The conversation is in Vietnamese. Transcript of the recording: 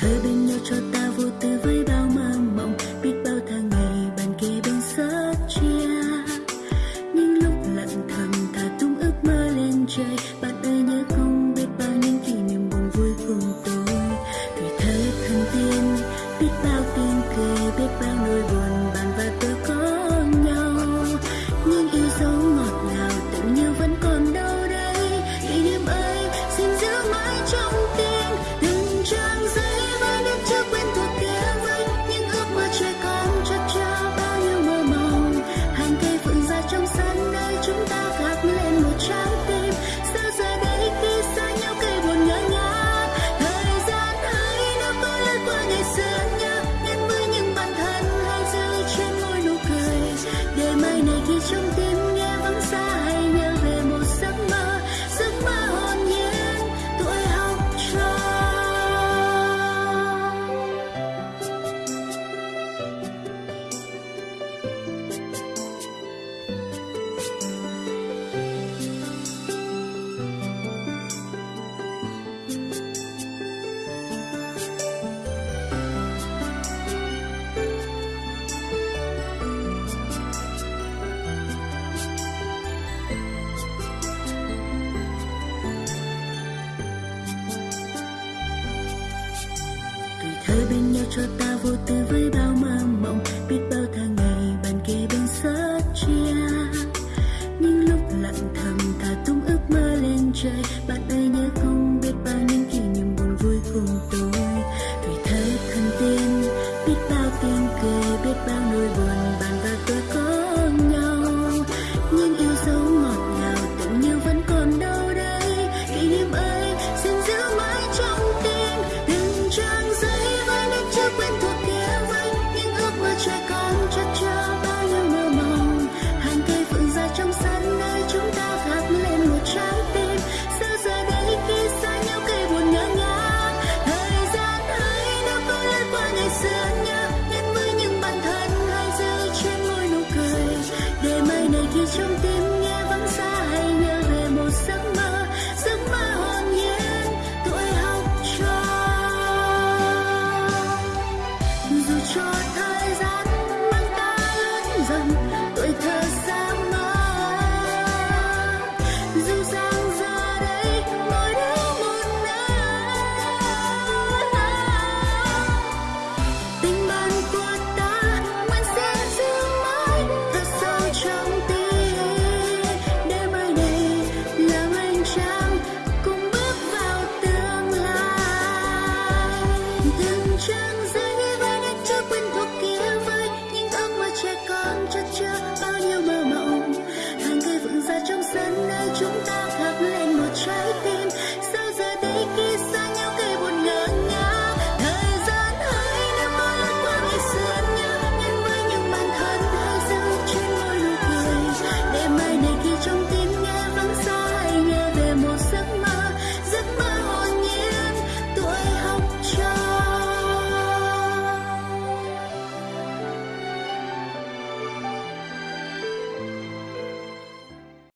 Thời bên nhau cho ta vô tư với bao mơ mộng. Biết bao tháng ngày bàn kề bên sớt chia. Những lúc lặng thầm thả tung ước mơ lên trời. cho ta vô tư với bao mơ mộng. Biết bao tháng ngày bàn kề bên sớt chia. Những lúc lặng thầm thả tung ước mơ lên trời. Bạn ơi, nhớ không biết bao những kỷ niệm buồn vui cùng tôi. Tuổi thơ thân tiên, biết bao tiếng cười, biết bao nỗi buồn